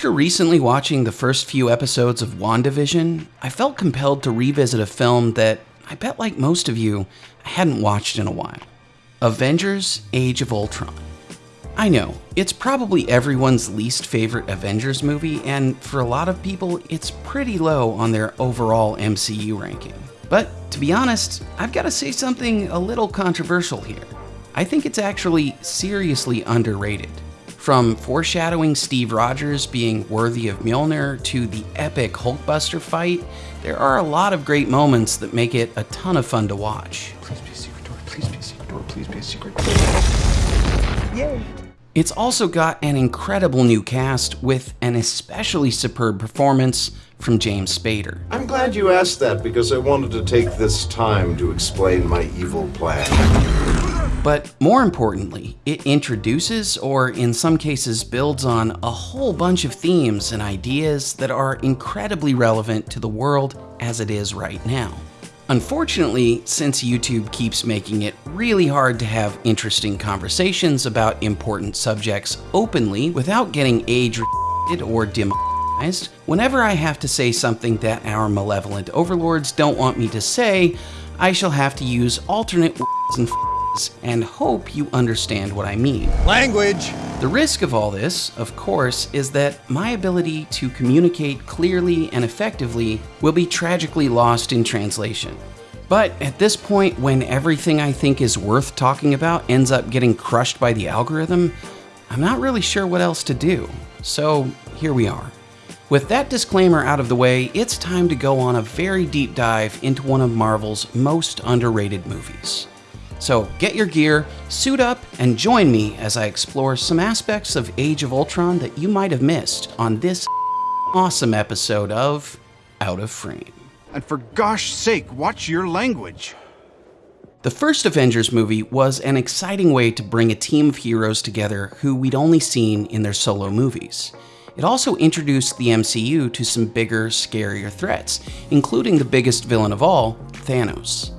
After recently watching the first few episodes of WandaVision, I felt compelled to revisit a film that I bet, like most of you, I hadn't watched in a while Avengers Age of Ultron. I know, it's probably everyone's least favorite Avengers movie, and for a lot of people, it's pretty low on their overall MCU ranking. But to be honest, I've got to say something a little controversial here. I think it's actually seriously underrated. From foreshadowing Steve Rogers being worthy of Mjolnir to the epic Hulkbuster fight, there are a lot of great moments that make it a ton of fun to watch. Please be a secret door, please be a secret door, please be a secret door. Yay! It's also got an incredible new cast with an especially superb performance from James Spader. I'm glad you asked that because I wanted to take this time to explain my evil plan. But more importantly, it introduces, or in some cases builds on, a whole bunch of themes and ideas that are incredibly relevant to the world as it is right now. Unfortunately, since YouTube keeps making it really hard to have interesting conversations about important subjects openly without getting age or demonetized, whenever I have to say something that our malevolent overlords don't want me to say, I shall have to use alternate words and and hope you understand what I mean. Language! The risk of all this, of course, is that my ability to communicate clearly and effectively will be tragically lost in translation. But at this point, when everything I think is worth talking about ends up getting crushed by the algorithm, I'm not really sure what else to do. So here we are. With that disclaimer out of the way, it's time to go on a very deep dive into one of Marvel's most underrated movies. So get your gear, suit up, and join me as I explore some aspects of Age of Ultron that you might have missed on this awesome episode of Out of Frame. And for gosh sake, watch your language. The first Avengers movie was an exciting way to bring a team of heroes together who we'd only seen in their solo movies. It also introduced the MCU to some bigger, scarier threats, including the biggest villain of all, Thanos.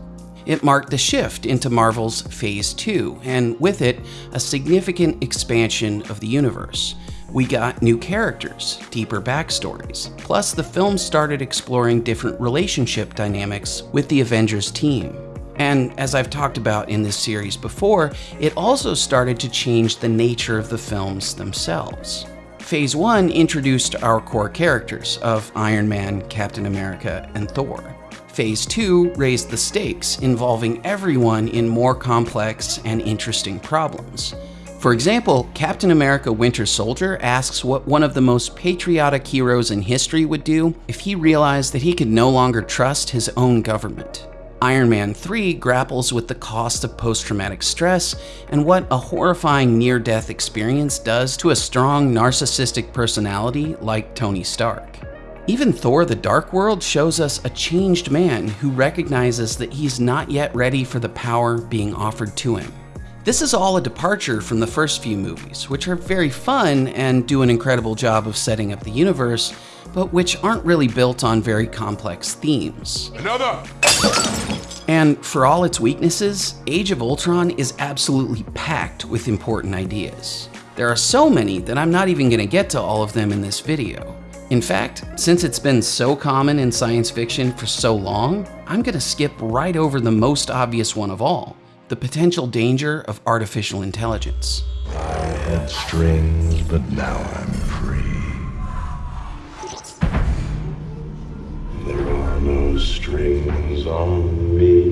It marked the shift into Marvel's Phase 2, and with it, a significant expansion of the universe. We got new characters, deeper backstories, plus the film started exploring different relationship dynamics with the Avengers team. And as I've talked about in this series before, it also started to change the nature of the films themselves. Phase 1 introduced our core characters of Iron Man, Captain America, and Thor. Phase 2 raised the stakes, involving everyone in more complex and interesting problems. For example, Captain America Winter Soldier asks what one of the most patriotic heroes in history would do if he realized that he could no longer trust his own government. Iron Man 3 grapples with the cost of post traumatic stress and what a horrifying near death experience does to a strong narcissistic personality like Tony Stark. Even Thor the Dark World shows us a changed man who recognizes that he's not yet ready for the power being offered to him. This is all a departure from the first few movies, which are very fun and do an incredible job of setting up the universe, but which aren't really built on very complex themes. Another! And for all its weaknesses, Age of Ultron is absolutely packed with important ideas. There are so many that I'm not even going to get to all of them in this video. In fact, since it's been so common in science fiction for so long, I'm going to skip right over the most obvious one of all, the potential danger of artificial intelligence. I had strings, but now I'm free. There are no strings on me.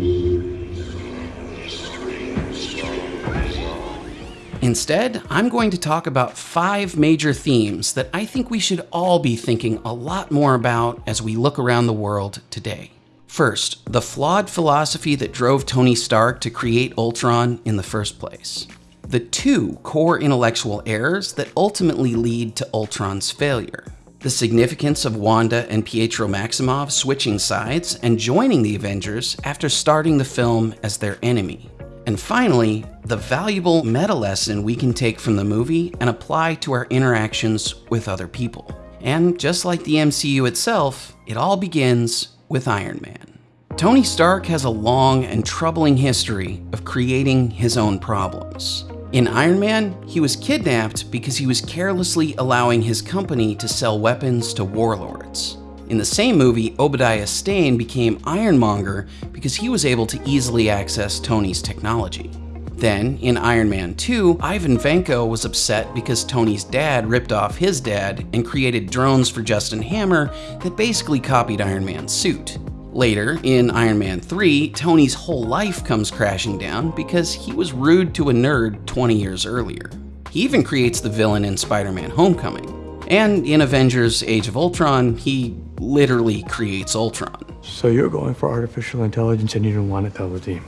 Instead, I'm going to talk about five major themes that I think we should all be thinking a lot more about as we look around the world today. First, the flawed philosophy that drove Tony Stark to create Ultron in the first place. The two core intellectual errors that ultimately lead to Ultron's failure. The significance of Wanda and Pietro Maximoff switching sides and joining the Avengers after starting the film as their enemy. And finally, the valuable meta lesson we can take from the movie and apply to our interactions with other people. And just like the MCU itself, it all begins with Iron Man. Tony Stark has a long and troubling history of creating his own problems. In Iron Man, he was kidnapped because he was carelessly allowing his company to sell weapons to warlords. In the same movie, Obadiah Stane became Ironmonger because he was able to easily access Tony's technology. Then, in Iron Man 2, Ivan Vanko was upset because Tony's dad ripped off his dad and created drones for Justin Hammer that basically copied Iron Man's suit. Later, in Iron Man 3, Tony's whole life comes crashing down because he was rude to a nerd 20 years earlier. He even creates the villain in Spider Man Homecoming. And in Avengers Age of Ultron, he literally creates Ultron. So you're going for artificial intelligence and you don't want to tell the team.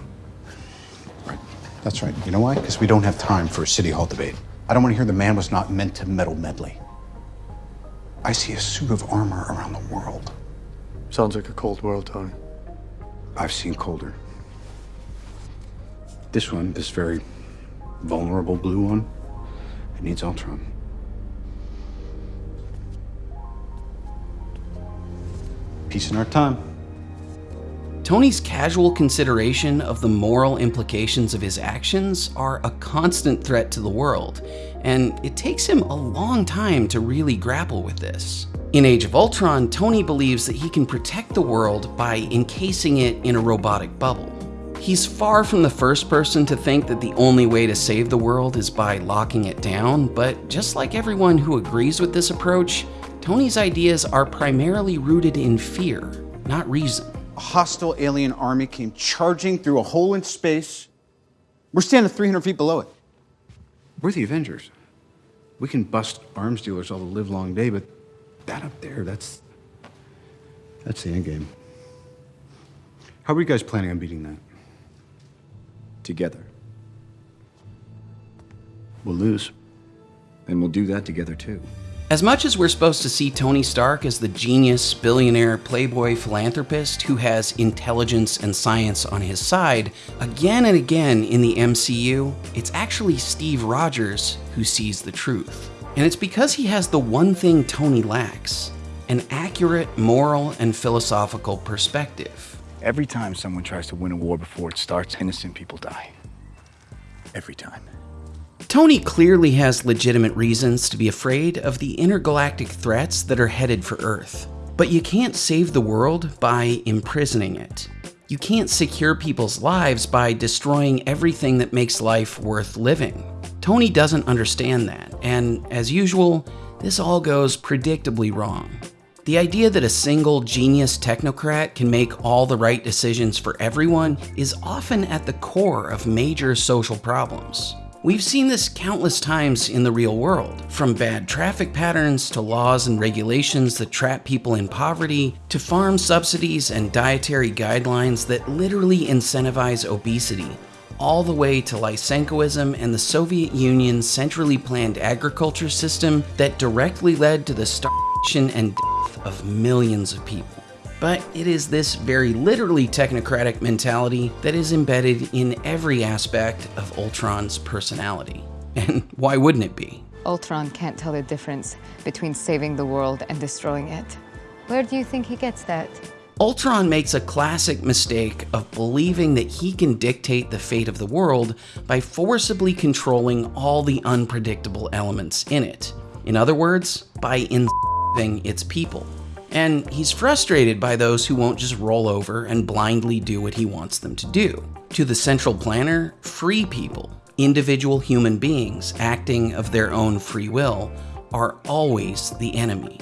Right. That's right. You know why? Because we don't have time for a city hall debate. I don't want to hear the man was not meant to meddle medley. I see a suit of armor around the world. Sounds like a cold world, Tony. I've seen colder. This one, this very vulnerable blue one, it needs Ultron. Peace in our time. Tony's casual consideration of the moral implications of his actions are a constant threat to the world, and it takes him a long time to really grapple with this. In Age of Ultron, Tony believes that he can protect the world by encasing it in a robotic bubble. He's far from the first person to think that the only way to save the world is by locking it down, but just like everyone who agrees with this approach, Tony's ideas are primarily rooted in fear, not reason. A hostile alien army came charging through a hole in space. We're standing 300 feet below it. We're the Avengers. We can bust arms dealers all the live long day, but that up there, that's. That's the end game. How are you guys planning on beating that? Together. We'll lose. And we'll do that together too. As much as we're supposed to see Tony Stark as the genius, billionaire, playboy philanthropist who has intelligence and science on his side, again and again in the MCU, it's actually Steve Rogers who sees the truth. And it's because he has the one thing Tony lacks an accurate moral and philosophical perspective. Every time someone tries to win a war before it starts, innocent people die. Every time. Tony clearly has legitimate reasons to be afraid of the intergalactic threats that are headed for Earth. But you can't save the world by imprisoning it. You can't secure people's lives by destroying everything that makes life worth living. Tony doesn't understand that, and as usual, this all goes predictably wrong. The idea that a single genius technocrat can make all the right decisions for everyone is often at the core of major social problems. We've seen this countless times in the real world, from bad traffic patterns to laws and regulations that trap people in poverty, to farm subsidies and dietary guidelines that literally incentivize obesity, all the way to Lysenkoism and the Soviet Union's centrally planned agriculture system that directly led to the starvation and death of millions of people. But it is this very literally technocratic mentality that is embedded in every aspect of Ultron's personality. And why wouldn't it be? Ultron can't tell the difference between saving the world and destroying it. Where do you think he gets that? Ultron makes a classic mistake of believing that he can dictate the fate of the world by forcibly controlling all the unpredictable elements in it. In other words, by enslaving its people. And he's frustrated by those who won't just roll over and blindly do what he wants them to do. To the central planner, free people, individual human beings acting of their own free will, are always the enemy.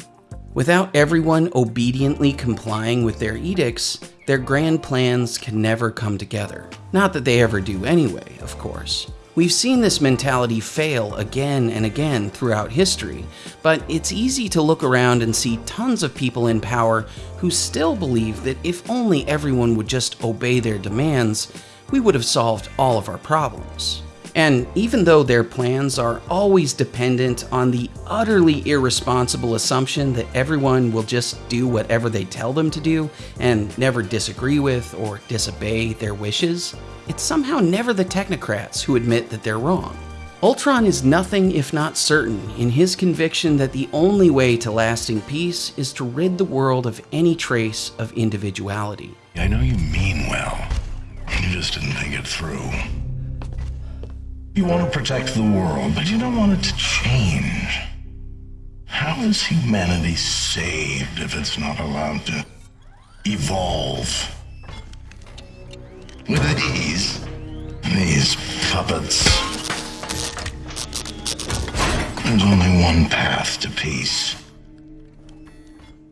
Without everyone obediently complying with their edicts, their grand plans can never come together. Not that they ever do anyway, of course. We've seen this mentality fail again and again throughout history, but it's easy to look around and see tons of people in power who still believe that if only everyone would just obey their demands, we would have solved all of our problems. And even though their plans are always dependent on the utterly irresponsible assumption that everyone will just do whatever they tell them to do and never disagree with or disobey their wishes, it's somehow never the technocrats who admit that they're wrong. Ultron is nothing if not certain in his conviction that the only way to lasting peace is to rid the world of any trace of individuality. I know you mean well. You just didn't think it through. You want to protect the world, but you don't want it to change. How is humanity saved if it's not allowed to evolve? With these, these puppets. There's only one path to peace.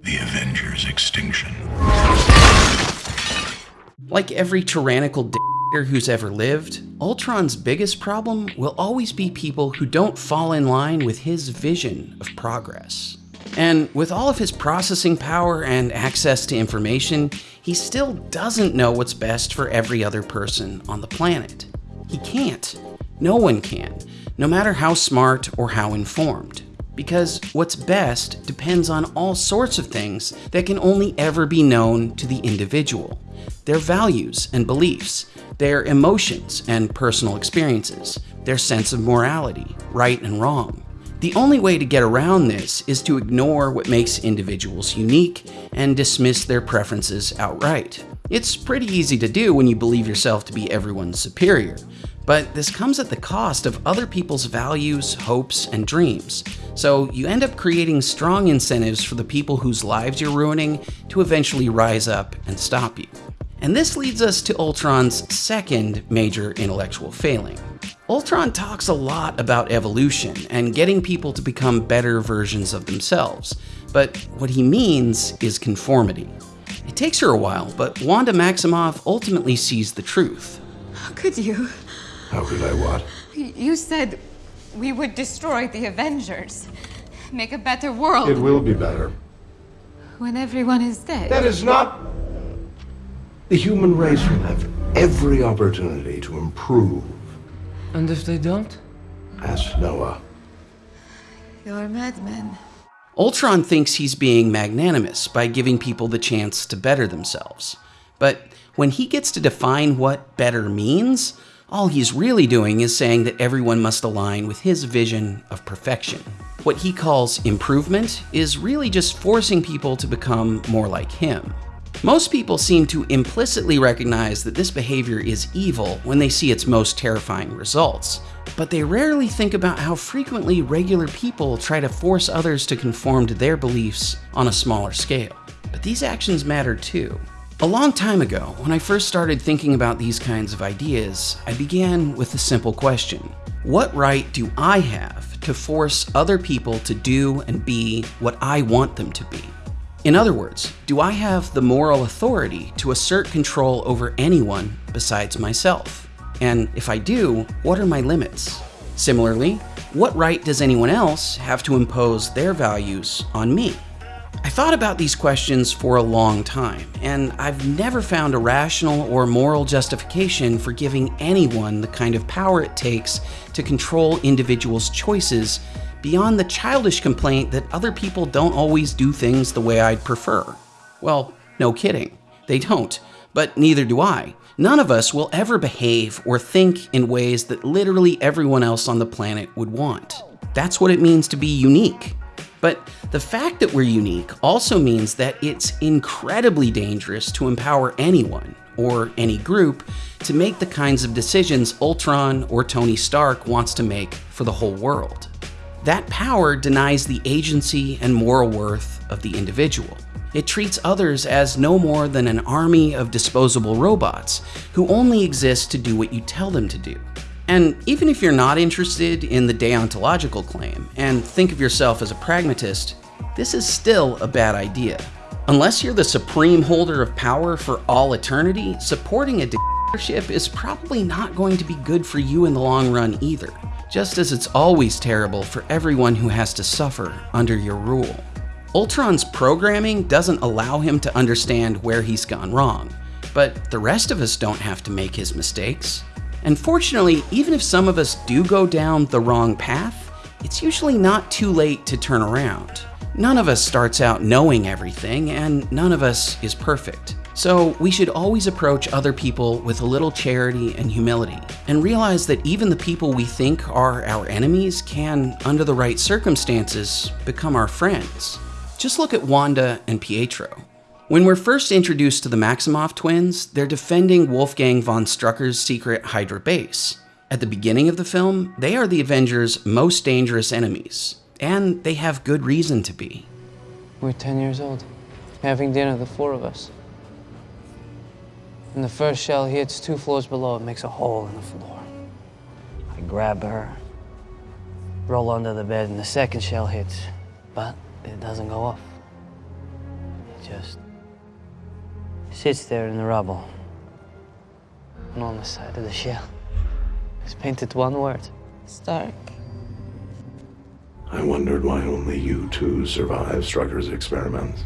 The Avengers' extinction. Like every tyrannical dictator who's ever lived, Ultron's biggest problem will always be people who don't fall in line with his vision of progress. And with all of his processing power and access to information, he still doesn't know what's best for every other person on the planet. He can't. No one can, no matter how smart or how informed. Because what's best depends on all sorts of things that can only ever be known to the individual their values and beliefs, their emotions and personal experiences, their sense of morality, right and wrong. The only way to get around this is to ignore what makes individuals unique and dismiss their preferences outright. It's pretty easy to do when you believe yourself to be everyone's superior, but this comes at the cost of other people's values, hopes, and dreams. So you end up creating strong incentives for the people whose lives you're ruining to eventually rise up and stop you. And this leads us to Ultron's second major intellectual failing. Ultron talks a lot about evolution and getting people to become better versions of themselves, but what he means is conformity. It takes her a while, but Wanda Maximoff ultimately sees the truth. How could you? How could I what? You said we would destroy the Avengers, make a better world It will be better. when everyone is dead. That is not. The human race will have every opportunity to improve. And if they don't? Ask Noah. You're a madman. Ultron thinks he's being magnanimous by giving people the chance to better themselves. But when he gets to define what better means, all he's really doing is saying that everyone must align with his vision of perfection. What he calls improvement is really just forcing people to become more like him. Most people seem to implicitly recognize that this behavior is evil when they see its most terrifying results, but they rarely think about how frequently regular people try to force others to conform to their beliefs on a smaller scale. But these actions matter too. A long time ago, when I first started thinking about these kinds of ideas, I began with the simple question What right do I have to force other people to do and be what I want them to be? In other words, do I have the moral authority to assert control over anyone besides myself? And if I do, what are my limits? Similarly, what right does anyone else have to impose their values on me? I thought about these questions for a long time, and I've never found a rational or moral justification for giving anyone the kind of power it takes to control individuals' choices beyond the childish complaint that other people don't always do things the way I'd prefer. Well, no kidding. They don't, but neither do I. None of us will ever behave or think in ways that literally everyone else on the planet would want. That's what it means to be unique. But the fact that we're unique also means that it's incredibly dangerous to empower anyone, or any group, to make the kinds of decisions Ultron or Tony Stark wants to make for the whole world. That power denies the agency and moral worth of the individual. It treats others as no more than an army of disposable robots who only exist to do what you tell them to do. And even if you're not interested in the deontological claim and think of yourself as a pragmatist, this is still a bad idea. Unless you're the supreme holder of power for all eternity, supporting a dictatorship is probably not going to be good for you in the long run either, just as it's always terrible for everyone who has to suffer under your rule. Ultron's programming doesn't allow him to understand where he's gone wrong, but the rest of us don't have to make his mistakes. And fortunately, even if some of us do go down the wrong path, it's usually not too late to turn around. None of us starts out knowing everything, and none of us is perfect. So we should always approach other people with a little charity and humility, and realize that even the people we think are our enemies can, under the right circumstances, become our friends. Just look at Wanda and Pietro. When we're first introduced to the Maximoff twins, they're defending Wolfgang von Strucker's secret Hydra base. At the beginning of the film, they are the Avengers' most dangerous enemies, and they have good reason to be. We're 10 years old, having dinner, the four of us. And the first shell hits two floors below, it makes a hole in the floor. I grab her, roll under the bed, and the second shell hits, but it doesn't go off. It just sits there in the rubble. And on the side of the shell is painted one word Stark. I wondered why only you two survived Strucker's experiments.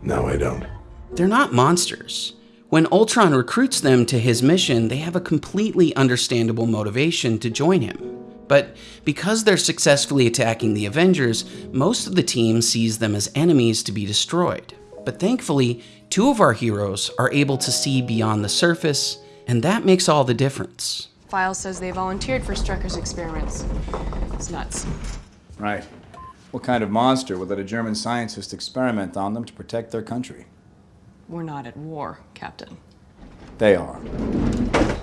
Now I don't. They're not monsters. When Ultron recruits them to his mission, they have a completely understandable motivation to join him. But because they're successfully attacking the Avengers, most of the team sees them as enemies to be destroyed. But thankfully, two of our heroes are able to see beyond the surface, and that makes all the difference. File says they volunteered for Strucker's experiments. It's nuts. Right. What kind of monster would let a German scientist experiment on them to protect their country? We're not at war, Captain. They are.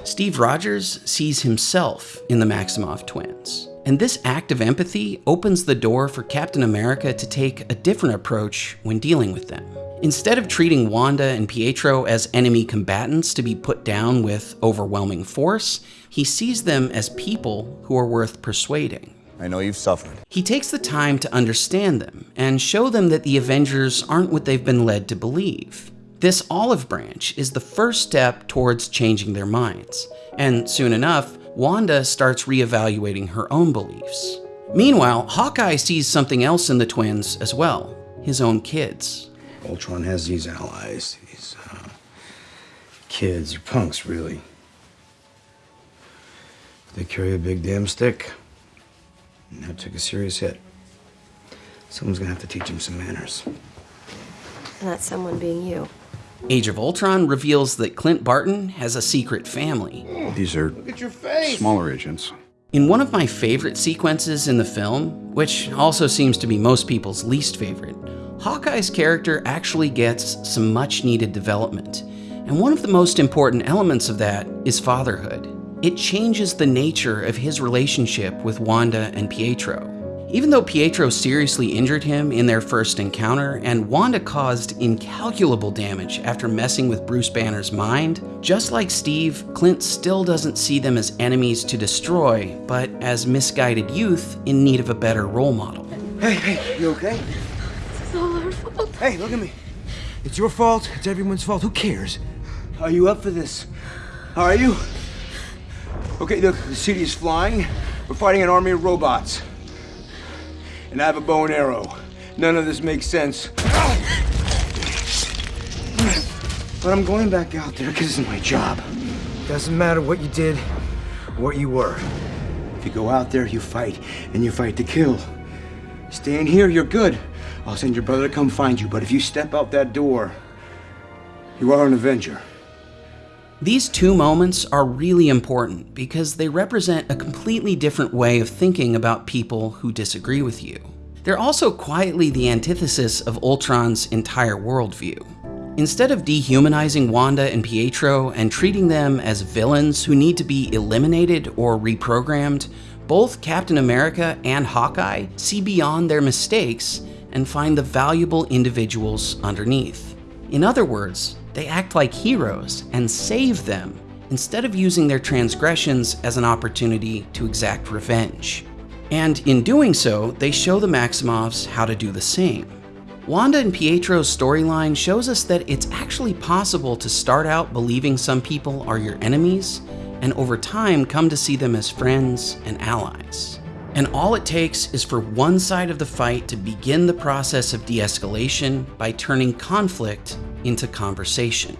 Steve Rogers sees himself in the Maximoff twins. And this act of empathy opens the door for Captain America to take a different approach when dealing with them. Instead of treating Wanda and Pietro as enemy combatants to be put down with overwhelming force, he sees them as people who are worth persuading. I know you've suffered. He takes the time to understand them and show them that the Avengers aren't what they've been led to believe. This olive branch is the first step towards changing their minds, and soon enough, Wanda starts reevaluating her own beliefs. Meanwhile, Hawkeye sees something else in the twins as well his own kids. Ultron has these allies, these uh, kids, or punks, really. They carry a big damn stick. And that took a serious hit. Someone's gonna have to teach him some manners. And that's someone being you. Age of Ultron reveals that Clint Barton has a secret family. These are smaller agents. In one of my favorite sequences in the film, which also seems to be most people's least favorite, Hawkeye's character actually gets some much needed development. And one of the most important elements of that is fatherhood. It changes the nature of his relationship with Wanda and Pietro. Even though Pietro seriously injured him in their first encounter, and Wanda caused incalculable damage after messing with Bruce Banner's mind, just like Steve, Clint still doesn't see them as enemies to destroy, but as misguided youth in need of a better role model. Hey, hey, you okay? It's all our fault. Hey, look at me. It's your fault. It's everyone's fault. Who cares? Are you up for this? How are you? Okay, look, the city is flying. We're fighting an army of robots. And I have a bow and arrow. None of this makes sense. But I'm going back out there because it's my job. Doesn't matter what you did, what you were. If you go out there, you fight, and you fight to kill. Stay in here, you're good. I'll send your brother to come find you, but if you step out that door, you are an Avenger. These two moments are really important because they represent a completely different way of thinking about people who disagree with you. They're also quietly the antithesis of Ultron's entire worldview. Instead of dehumanizing Wanda and Pietro and treating them as villains who need to be eliminated or reprogrammed, both Captain America and Hawkeye see beyond their mistakes and find the valuable individuals underneath. In other words, they act like heroes and save them instead of using their transgressions as an opportunity to exact revenge. And in doing so, they show the Maximoffs how to do the same. Wanda and Pietro's storyline shows us that it's actually possible to start out believing some people are your enemies, and over time come to see them as friends and allies. And all it takes is for one side of the fight to begin the process of de escalation by turning conflict into conversation.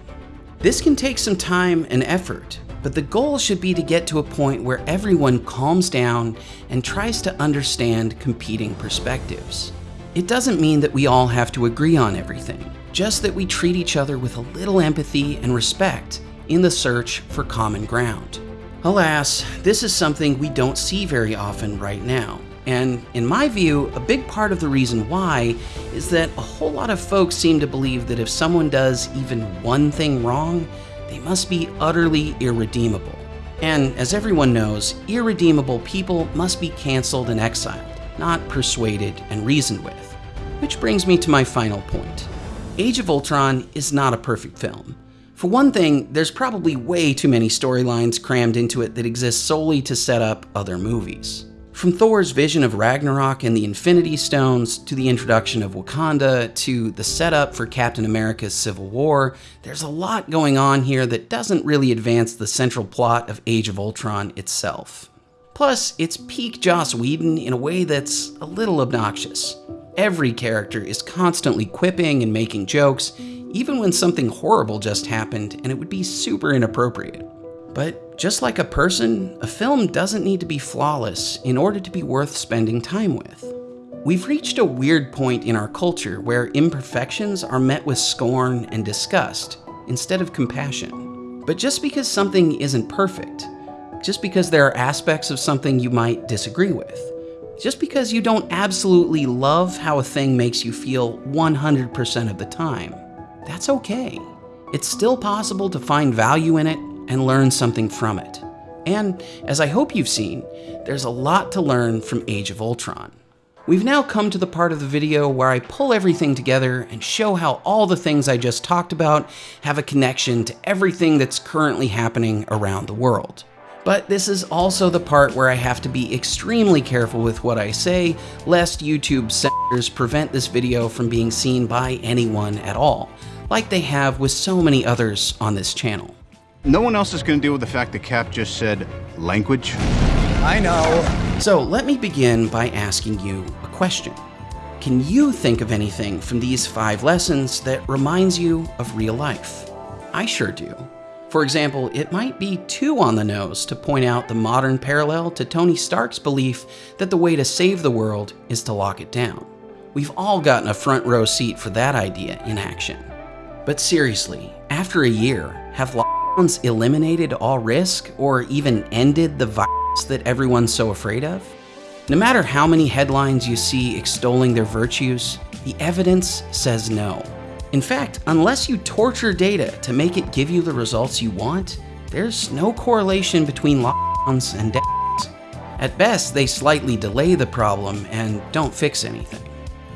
This can take some time and effort, but the goal should be to get to a point where everyone calms down and tries to understand competing perspectives. It doesn't mean that we all have to agree on everything, just that we treat each other with a little empathy and respect in the search for common ground. Alas, this is something we don't see very often right now. And in my view, a big part of the reason why is that a whole lot of folks seem to believe that if someone does even one thing wrong, they must be utterly irredeemable. And as everyone knows, irredeemable people must be cancelled and exiled, not persuaded and reasoned with. Which brings me to my final point. Age of Ultron is not a perfect film. For one thing, there's probably way too many storylines crammed into it that exist solely to set up other movies. From Thor's vision of Ragnarok and the Infinity Stones, to the introduction of Wakanda, to the setup for Captain America's Civil War, there's a lot going on here that doesn't really advance the central plot of Age of Ultron itself. Plus, it's peak Joss Whedon in a way that's a little obnoxious. Every character is constantly quipping and making jokes, even when something horrible just happened and it would be super inappropriate. But just like a person, a film doesn't need to be flawless in order to be worth spending time with. We've reached a weird point in our culture where imperfections are met with scorn and disgust instead of compassion. But just because something isn't perfect, just because there are aspects of something you might disagree with, just because you don't absolutely love how a thing makes you feel 100% of the time, that's okay. It's still possible to find value in it and learn something from it. And as I hope you've seen, there's a lot to learn from Age of Ultron. We've now come to the part of the video where I pull everything together and show how all the things I just talked about have a connection to everything that's currently happening around the world. But this is also the part where I have to be extremely careful with what I say, lest YouTube censors prevent this video from being seen by anyone at all, like they have with so many others on this channel. No one else is going to deal with the fact that Cap just said language. I know. So let me begin by asking you a question. Can you think of anything from these five lessons that reminds you of real life? I sure do. For example, it might be too on the nose to point out the modern parallel to Tony Stark's belief that the way to save the world is to lock it down. We've all gotten a front row seat for that idea in action. But seriously, after a year, have lockdowns eliminated all risk or even ended the virus that everyone's so afraid of? No matter how many headlines you see extolling their virtues, the evidence says no. In fact, unless you torture data to make it give you the results you want, there's no correlation between lockdowns and deaths. At best, they slightly delay the problem and don't fix anything.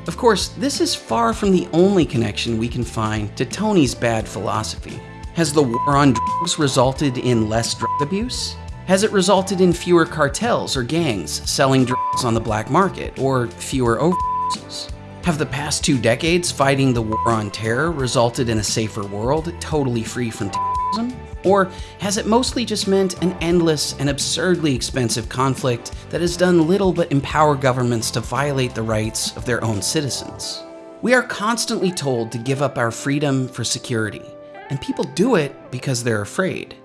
Of course, this is far from the only connection we can find to Tony's bad philosophy. Has the war on drugs resulted in less drug abuse? Has it resulted in fewer cartels or gangs selling drugs on the black market, or fewer overdoses? Have the past two decades fighting the war on terror resulted in a safer world, totally free from terrorism? Or has it mostly just meant an endless and absurdly expensive conflict that has done little but empower governments to violate the rights of their own citizens? We are constantly told to give up our freedom for security, and people do it because they're afraid.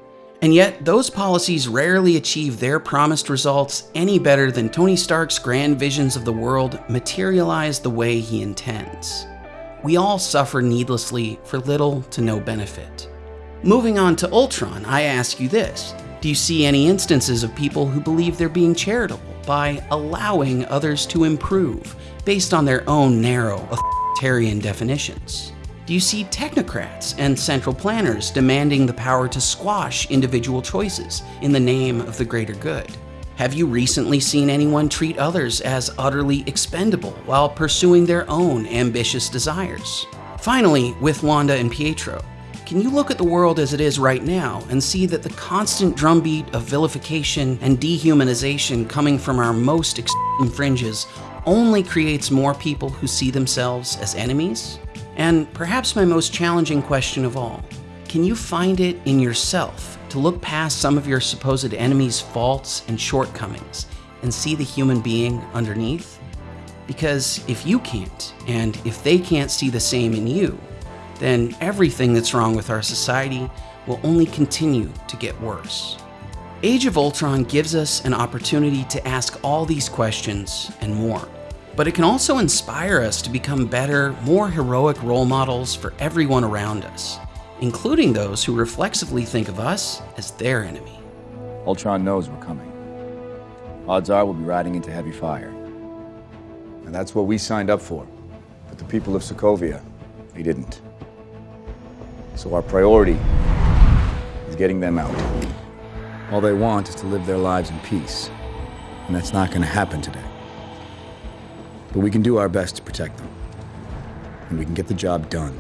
And yet, those policies rarely achieve their promised results any better than Tony Stark's grand visions of the world materialize the way he intends. We all suffer needlessly for little to no benefit. Moving on to Ultron, I ask you this. Do you see any instances of people who believe they're being charitable by allowing others to improve based on their own narrow, authoritarian definitions? You see technocrats and central planners demanding the power to squash individual choices in the name of the greater good? Have you recently seen anyone treat others as utterly expendable while pursuing their own ambitious desires? Finally, with Wanda and Pietro, can you look at the world as it is right now and see that the constant drumbeat of vilification and dehumanization coming from our most extreme fringes only creates more people who see themselves as enemies? And perhaps my most challenging question of all, can you find it in yourself to look past some of your supposed enemy's faults and shortcomings and see the human being underneath? Because if you can't, and if they can't see the same in you, then everything that's wrong with our society will only continue to get worse. Age of Ultron gives us an opportunity to ask all these questions and more but it can also inspire us to become better, more heroic role models for everyone around us, including those who reflexively think of us as their enemy. Ultron knows we're coming. Odds are we'll be riding into heavy fire. And that's what we signed up for. But the people of Sokovia, they didn't. So our priority is getting them out. All they want is to live their lives in peace. And that's not going to happen today. But we can do our best to protect them. And we can get the job done.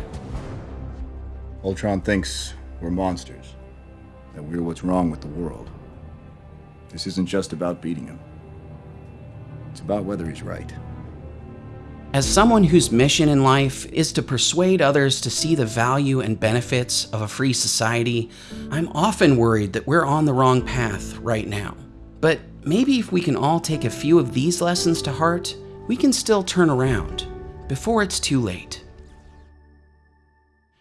Ultron thinks we're monsters, that we're what's wrong with the world. This isn't just about beating him, it's about whether he's right. As someone whose mission in life is to persuade others to see the value and benefits of a free society, I'm often worried that we're on the wrong path right now. But maybe if we can all take a few of these lessons to heart, we can still turn around before it's too late.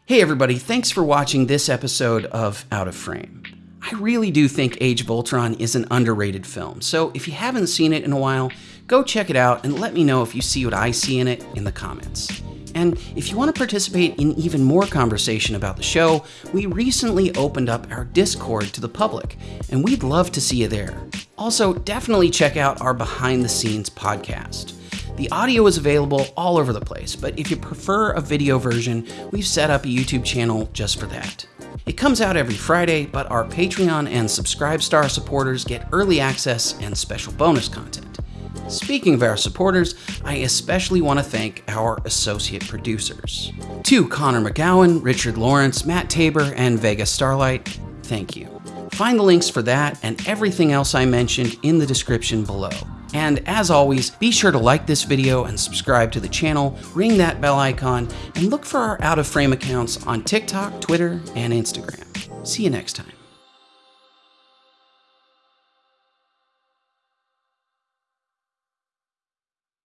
Hey, everybody, thanks for watching this episode of Out of Frame. I really do think Age of Ultron is an underrated film, so if you haven't seen it in a while, go check it out and let me know if you see what I see in it in the comments. And if you want to participate in even more conversation about the show, we recently opened up our Discord to the public, and we'd love to see you there. Also, definitely check out our behind the scenes podcast. The audio is available all over the place, but if you prefer a video version, we've set up a YouTube channel just for that. It comes out every Friday, but our Patreon and Subscribestar supporters get early access and special bonus content. Speaking of our supporters, I especially want to thank our associate producers. To Connor McGowan, Richard Lawrence, Matt Tabor, and Vega Starlight, thank you. Find the links for that and everything else I mentioned in the description below. And as always, be sure to like this video and subscribe to the channel, ring that bell icon, and look for our out of frame accounts on TikTok, Twitter, and Instagram. See you next time.